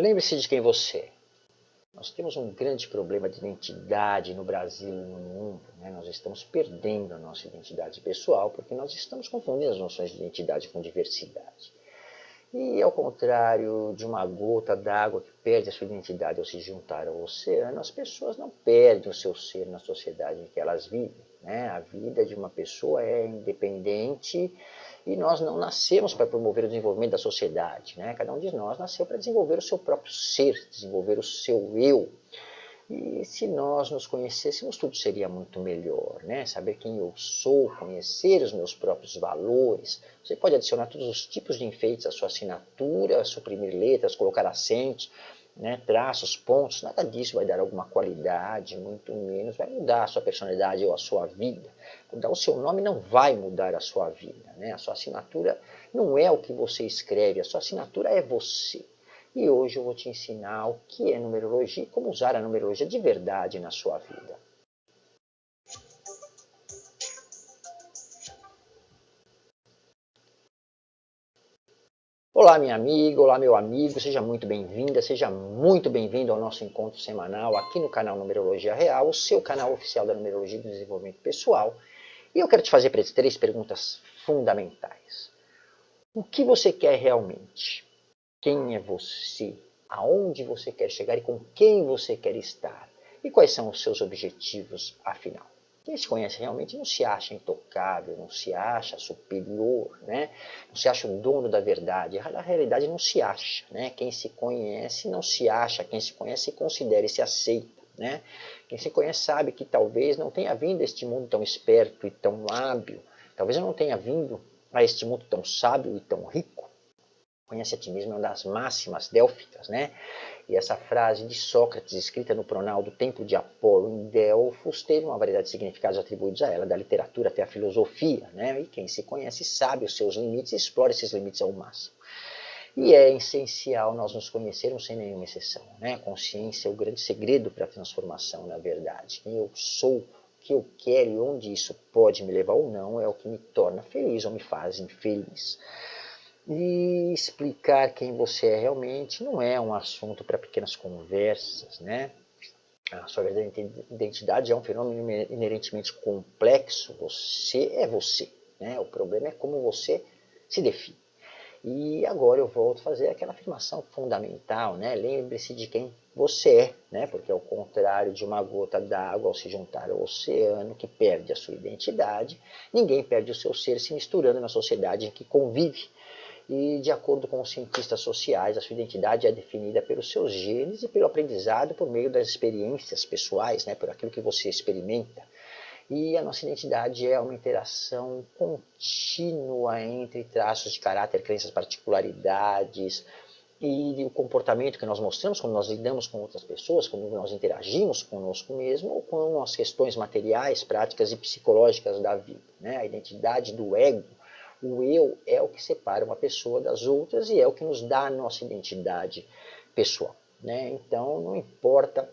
Lembre-se de quem você é. Nós temos um grande problema de identidade no Brasil e no mundo. Né? Nós estamos perdendo a nossa identidade pessoal porque nós estamos confundindo as noções de identidade com diversidade. E ao contrário de uma gota d'água que perde a sua identidade ao se juntar ao oceano, as pessoas não perdem o seu ser na sociedade em que elas vivem. Né? A vida de uma pessoa é independente e nós não nascemos para promover o desenvolvimento da sociedade. Né? Cada um de nós nasceu para desenvolver o seu próprio ser, desenvolver o seu eu. E se nós nos conhecêssemos, tudo seria muito melhor, né? Saber quem eu sou, conhecer os meus próprios valores. Você pode adicionar todos os tipos de enfeites à sua assinatura, suprimir letras, colocar acentos, né, traços, pontos, nada disso vai dar alguma qualidade, muito menos vai mudar a sua personalidade ou a sua vida. Mudar o seu nome não vai mudar a sua vida. Né? A sua assinatura não é o que você escreve, a sua assinatura é você. E hoje eu vou te ensinar o que é numerologia e como usar a numerologia de verdade na sua vida. Olá, minha amiga, olá, meu amigo, seja muito bem-vinda, seja muito bem-vindo ao nosso encontro semanal aqui no canal Numerologia Real, o seu canal oficial da Numerologia e do Desenvolvimento Pessoal. E eu quero te fazer três perguntas fundamentais. O que você quer realmente? Quem é você? Aonde você quer chegar e com quem você quer estar? E quais são os seus objetivos, afinal? Quem se conhece realmente não se acha intocável, não se acha superior, né? não se acha o dono da verdade. Na realidade não se acha. Né? Quem se conhece não se acha, quem se conhece considera e se aceita. Né? Quem se conhece sabe que talvez não tenha vindo a este mundo tão esperto e tão hábil, talvez eu não tenha vindo a este mundo tão sábio e tão rico. Conhece a ti mesmo é uma das máximas délficas, né? E essa frase de Sócrates, escrita no pronal do Templo de Apolo em Delfos, teve uma variedade de significados atribuídos a ela, da literatura até a filosofia. Né? E quem se conhece sabe os seus limites e explora esses limites ao máximo. E é essencial nós nos conhecermos sem nenhuma exceção. Né? Consciência é o grande segredo para a transformação, na verdade. Quem eu sou, o que eu quero e onde isso pode me levar ou não é o que me torna feliz ou me faz infeliz. E explicar quem você é realmente não é um assunto para pequenas conversas, né? A sua verdadeira identidade é um fenômeno inerentemente complexo. Você é você. Né? O problema é como você se define. E agora eu volto a fazer aquela afirmação fundamental. Né? Lembre-se de quem você é, né? porque ao contrário de uma gota d'água ao se juntar ao oceano que perde a sua identidade, ninguém perde o seu ser se misturando na sociedade em que convive e, de acordo com os cientistas sociais, a sua identidade é definida pelos seus genes e pelo aprendizado por meio das experiências pessoais, né, por aquilo que você experimenta. E a nossa identidade é uma interação contínua entre traços de caráter, crenças, particularidades e o comportamento que nós mostramos quando nós lidamos com outras pessoas, quando nós interagimos conosco mesmo, ou com as questões materiais, práticas e psicológicas da vida. Né? A identidade do ego o eu é o que separa uma pessoa das outras e é o que nos dá a nossa identidade pessoal. Né? Então, não importa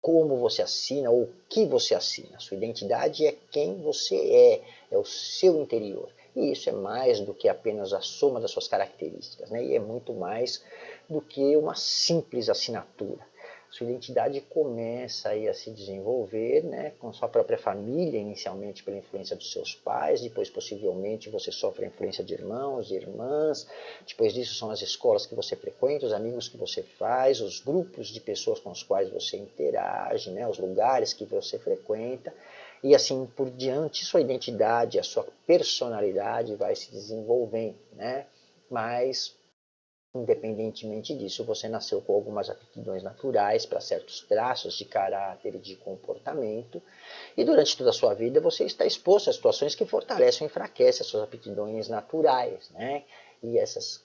como você assina ou o que você assina. Sua identidade é quem você é, é o seu interior. E isso é mais do que apenas a soma das suas características, né? e é muito mais do que uma simples assinatura sua identidade começa aí a se desenvolver né, com sua própria família, inicialmente pela influência dos seus pais, depois possivelmente você sofre a influência de irmãos e irmãs, depois disso são as escolas que você frequenta, os amigos que você faz, os grupos de pessoas com os quais você interage, né, os lugares que você frequenta, e assim por diante sua identidade, a sua personalidade vai se desenvolvendo, né? Mas Independentemente disso, você nasceu com algumas aptidões naturais para certos traços de caráter e de comportamento, e durante toda a sua vida você está exposto a situações que fortalecem ou enfraquecem as suas aptidões naturais. Né? E essas,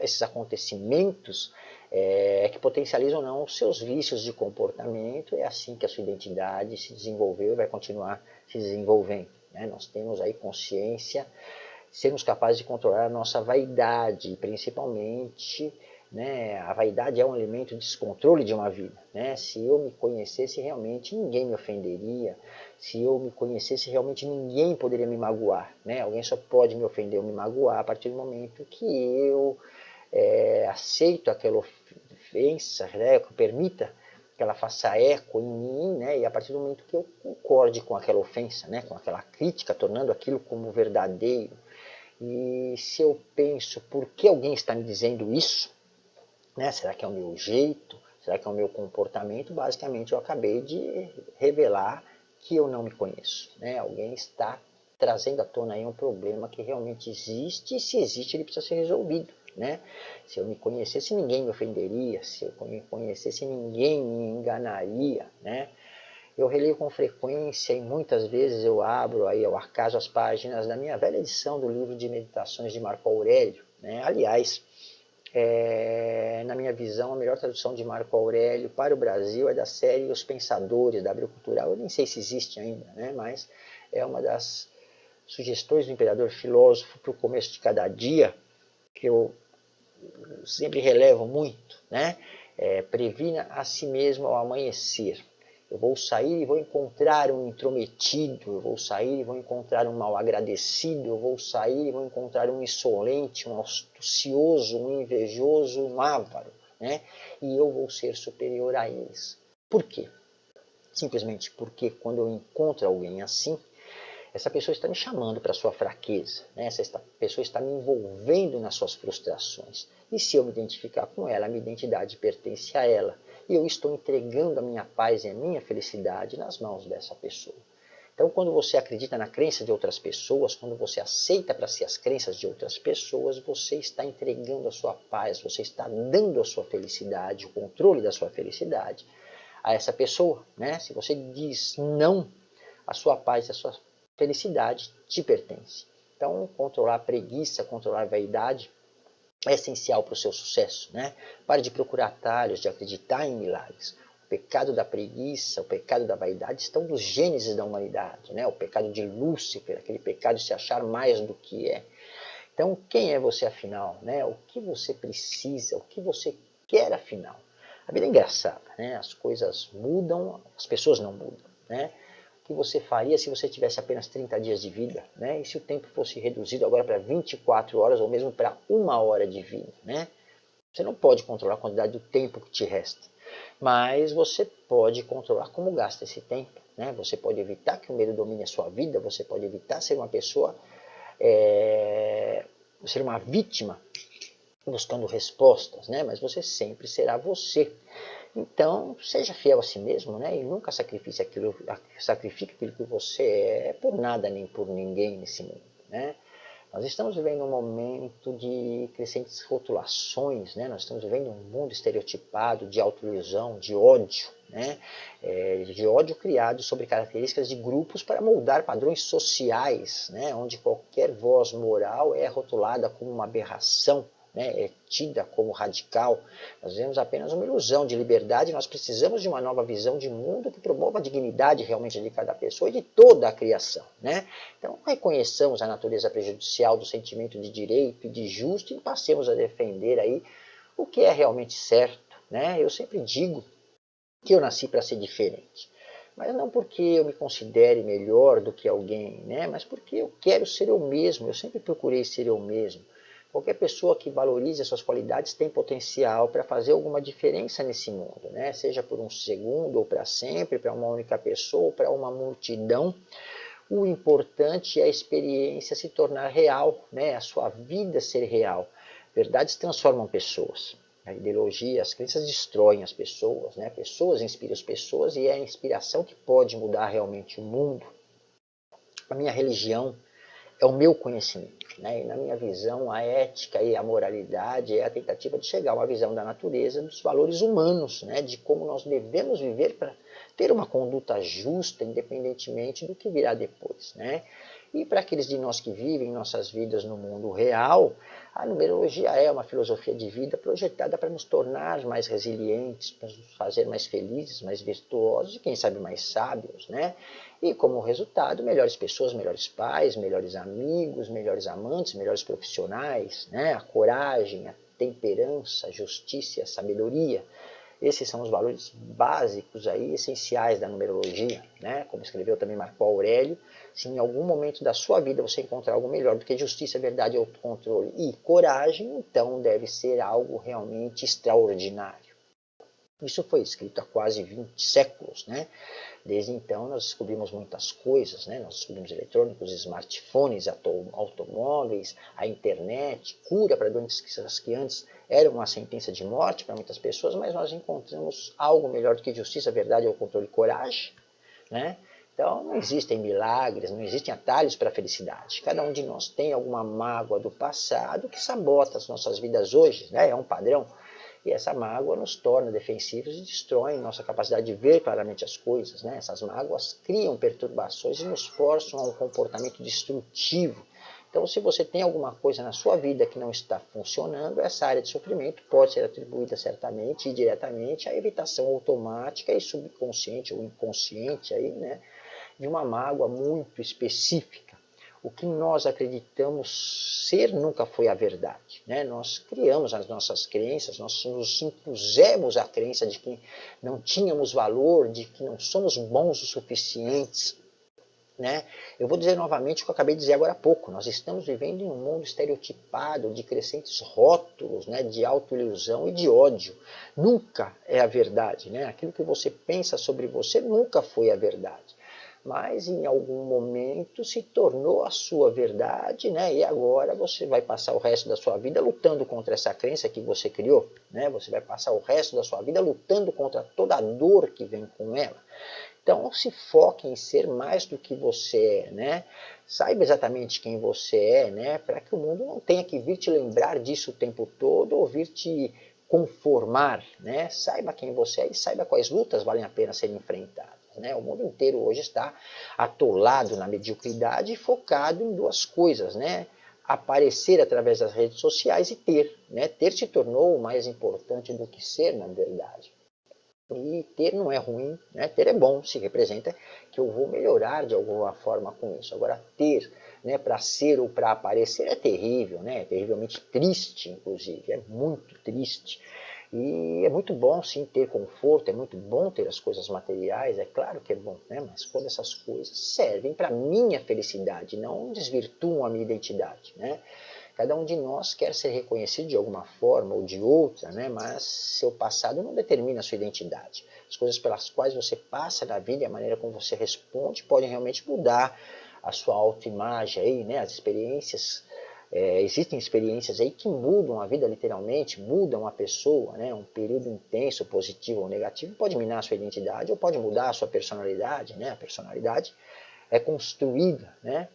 esses acontecimentos é, que potencializam ou não os seus vícios de comportamento, é assim que a sua identidade se desenvolveu e vai continuar se desenvolvendo. Né? Nós temos aí consciência sermos capazes de controlar a nossa vaidade, principalmente, né, a vaidade é um elemento de descontrole de uma vida. Né? Se eu me conhecesse realmente, ninguém me ofenderia. Se eu me conhecesse realmente, ninguém poderia me magoar. Né? Alguém só pode me ofender ou me magoar a partir do momento que eu é, aceito aquela ofensa, né, que permita que ela faça eco em mim, né, e a partir do momento que eu concorde com aquela ofensa, né, com aquela crítica, tornando aquilo como verdadeiro, e se eu penso, por que alguém está me dizendo isso? Né, será que é o meu jeito? Será que é o meu comportamento? Basicamente, eu acabei de revelar que eu não me conheço. Né? Alguém está trazendo à tona aí um problema que realmente existe, e se existe, ele precisa ser resolvido. Né? Se eu me conhecesse, ninguém me ofenderia, se eu me conhecesse, ninguém me enganaria. Né? Eu releio com frequência e muitas vezes eu abro aí ao acaso as páginas da minha velha edição do livro de meditações de Marco Aurélio. Né? Aliás, é, na minha visão, a melhor tradução de Marco Aurélio para o Brasil é da série Os Pensadores, da Abril Cultural. Eu nem sei se existe ainda, né? mas é uma das sugestões do imperador filósofo para o começo de cada dia, que eu sempre relevo muito. Né? É, previna a si mesmo ao amanhecer. Eu vou sair e vou encontrar um intrometido, eu vou sair e vou encontrar um mal agradecido, eu vou sair e vou encontrar um insolente, um astucioso, um invejoso, um avaro, né? E eu vou ser superior a eles. Por quê? Simplesmente porque quando eu encontro alguém assim, essa pessoa está me chamando para a sua fraqueza, né? essa pessoa está me envolvendo nas suas frustrações. E se eu me identificar com ela, a minha identidade pertence a ela e eu estou entregando a minha paz e a minha felicidade nas mãos dessa pessoa. Então, quando você acredita na crença de outras pessoas, quando você aceita para si as crenças de outras pessoas, você está entregando a sua paz, você está dando a sua felicidade, o controle da sua felicidade a essa pessoa. Né? Se você diz não, a sua paz e a sua felicidade te pertence. Então, controlar a preguiça, controlar a vaidade, é essencial para o seu sucesso. Né? Pare de procurar atalhos, de acreditar em milagres. O pecado da preguiça, o pecado da vaidade estão nos gênesis da humanidade. Né? O pecado de Lúcifer, aquele pecado de se achar mais do que é. Então, quem é você afinal? Né? O que você precisa? O que você quer afinal? A vida é engraçada, né? as coisas mudam, as pessoas não mudam. Né? Que você faria se você tivesse apenas 30 dias de vida, né? E se o tempo fosse reduzido agora para 24 horas ou mesmo para uma hora de vida, né? Você não pode controlar a quantidade do tempo que te resta, mas você pode controlar como gasta esse tempo, né? Você pode evitar que o medo domine a sua vida, você pode evitar ser uma pessoa, é, ser uma vítima buscando respostas, né? Mas você sempre será você. Então, seja fiel a si mesmo, né? E nunca sacrifique aquilo, sacrifique aquilo que você é por nada nem por ninguém nesse mundo, né? Nós estamos vivendo um momento de crescentes rotulações, né? nós estamos vivendo um mundo estereotipado de autoilusão, de ódio, né? É, de ódio criado sobre características de grupos para moldar padrões sociais, né? onde qualquer voz moral é rotulada como uma aberração, né, é tida como radical, nós vemos apenas uma ilusão de liberdade, nós precisamos de uma nova visão de mundo que promova a dignidade realmente de cada pessoa e de toda a criação. Né? Então, reconheçamos a natureza prejudicial do sentimento de direito e de justo e passemos a defender aí o que é realmente certo. Né? Eu sempre digo que eu nasci para ser diferente. Mas não porque eu me considere melhor do que alguém, né? mas porque eu quero ser eu mesmo, eu sempre procurei ser eu mesmo. Qualquer pessoa que valorize as suas qualidades tem potencial para fazer alguma diferença nesse mundo, né? seja por um segundo ou para sempre, para uma única pessoa ou para uma multidão. O importante é a experiência se tornar real, né? a sua vida ser real. Verdades transformam pessoas. A ideologia, as crenças destroem as pessoas, né? pessoas inspiram as pessoas e é a inspiração que pode mudar realmente o mundo. A minha religião é o meu conhecimento. Né? E na minha visão, a ética e a moralidade é a tentativa de chegar a uma visão da natureza, dos valores humanos, né? de como nós devemos viver para ter uma conduta justa, independentemente do que virá depois. Né? E para aqueles de nós que vivem nossas vidas no mundo real, a numerologia é uma filosofia de vida projetada para nos tornar mais resilientes, para nos fazer mais felizes, mais virtuosos e quem sabe mais sábios, né? E como resultado, melhores pessoas, melhores pais, melhores amigos, melhores amantes, melhores profissionais, né? A coragem, a temperança, a justiça a sabedoria. Esses são os valores básicos aí, essenciais da numerologia, né? Como escreveu também Marco Aurélio, se em algum momento da sua vida você encontrar algo melhor do que justiça, verdade, autocontrole e coragem, então deve ser algo realmente extraordinário. Isso foi escrito há quase 20 séculos, né? Desde então nós descobrimos muitas coisas, né? Nós descobrimos eletrônicos, smartphones, automóveis, a internet, cura para doenças que antes eram uma sentença de morte para muitas pessoas, mas nós encontramos algo melhor do que justiça, verdade ou controle e coragem, né? Então não existem milagres, não existem atalhos para a felicidade. Cada um de nós tem alguma mágoa do passado que sabota as nossas vidas hoje, né? é um padrão. E essa mágoa nos torna defensivos e destrói nossa capacidade de ver claramente as coisas. Né? Essas mágoas criam perturbações e nos forçam a um comportamento destrutivo. Então, se você tem alguma coisa na sua vida que não está funcionando, essa área de sofrimento pode ser atribuída certamente e diretamente à evitação automática e subconsciente ou inconsciente aí, né, de uma mágoa muito específica o que nós acreditamos ser nunca foi a verdade. Né? Nós criamos as nossas crenças, nós nos impusemos a crença de que não tínhamos valor, de que não somos bons o suficientes. Né? Eu vou dizer novamente o que eu acabei de dizer agora há pouco. Nós estamos vivendo em um mundo estereotipado, de crescentes rótulos, né? de autoilusão e de ódio. Nunca é a verdade. Né? Aquilo que você pensa sobre você nunca foi a verdade mas em algum momento se tornou a sua verdade, né? E agora você vai passar o resto da sua vida lutando contra essa crença que você criou, né? Você vai passar o resto da sua vida lutando contra toda a dor que vem com ela. Então se foque em ser mais do que você é, né? Saiba exatamente quem você é, né? Para que o mundo não tenha que vir te lembrar disso o tempo todo ou vir te conformar, né? Saiba quem você é e saiba quais lutas valem a pena serem enfrentadas. Né? O mundo inteiro hoje está atolado na mediocridade e focado em duas coisas, né? aparecer através das redes sociais e ter. Né? Ter se tornou mais importante do que ser, na verdade. E ter não é ruim, né? ter é bom, se representa que eu vou melhorar de alguma forma com isso. Agora, ter né, para ser ou para aparecer é terrível, né? é terrivelmente triste, inclusive, é muito triste. E é muito bom sim ter conforto, é muito bom ter as coisas materiais, é claro que é bom, né? mas quando essas coisas servem para minha felicidade, não desvirtuam a minha identidade. Né? Cada um de nós quer ser reconhecido de alguma forma ou de outra, né? mas seu passado não determina a sua identidade. As coisas pelas quais você passa na vida e a maneira como você responde podem realmente mudar a sua autoimagem, aí, né? as experiências é, existem experiências aí que mudam a vida literalmente, mudam a pessoa, né? um período intenso, positivo ou negativo, pode minar a sua identidade ou pode mudar a sua personalidade, né? a personalidade é construída, né?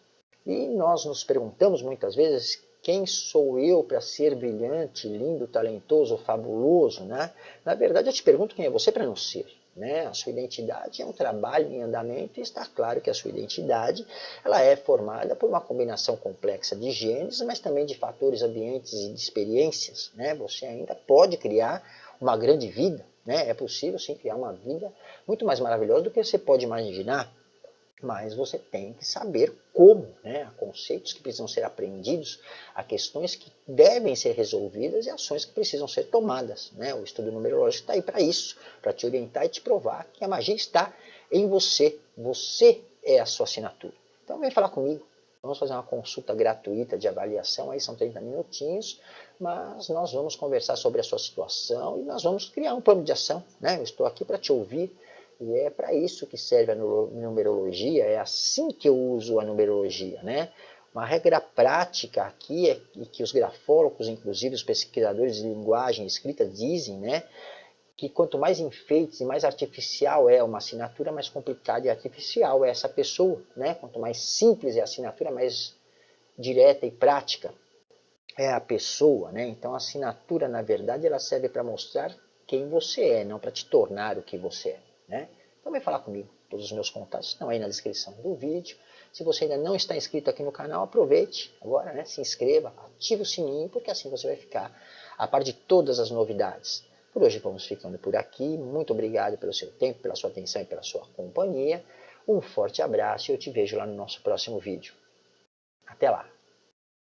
E nós nos perguntamos muitas vezes quem sou eu para ser brilhante, lindo, talentoso, fabuloso, né? Na verdade, eu te pergunto quem é você para não ser. Né? A sua identidade é um trabalho em andamento e está claro que a sua identidade ela é formada por uma combinação complexa de genes, mas também de fatores ambientes e de experiências. Né? Você ainda pode criar uma grande vida, né? é possível sim criar uma vida muito mais maravilhosa do que você pode imaginar mas você tem que saber como, né? Há conceitos que precisam ser aprendidos, há questões que devem ser resolvidas e ações que precisam ser tomadas. Né? O estudo numerológico está aí para isso, para te orientar e te provar que a magia está em você. Você é a sua assinatura. Então vem falar comigo. Vamos fazer uma consulta gratuita de avaliação, aí são 30 minutinhos, mas nós vamos conversar sobre a sua situação e nós vamos criar um plano de ação. Né? Eu estou aqui para te ouvir, e é para isso que serve a numerologia, é assim que eu uso a numerologia. Né? Uma regra prática aqui é que os grafólogos, inclusive os pesquisadores de linguagem escrita, dizem né, que quanto mais enfeites e mais artificial é uma assinatura, mais complicada e artificial é essa pessoa. Né? Quanto mais simples é a assinatura, mais direta e prática é a pessoa. Né? Então a assinatura, na verdade, ela serve para mostrar quem você é, não para te tornar o que você é. Né? Então vem falar comigo. Todos os meus contatos estão aí na descrição do vídeo. Se você ainda não está inscrito aqui no canal, aproveite agora, né? se inscreva, ative o sininho, porque assim você vai ficar a par de todas as novidades. Por hoje vamos ficando por aqui. Muito obrigado pelo seu tempo, pela sua atenção e pela sua companhia. Um forte abraço e eu te vejo lá no nosso próximo vídeo. Até lá!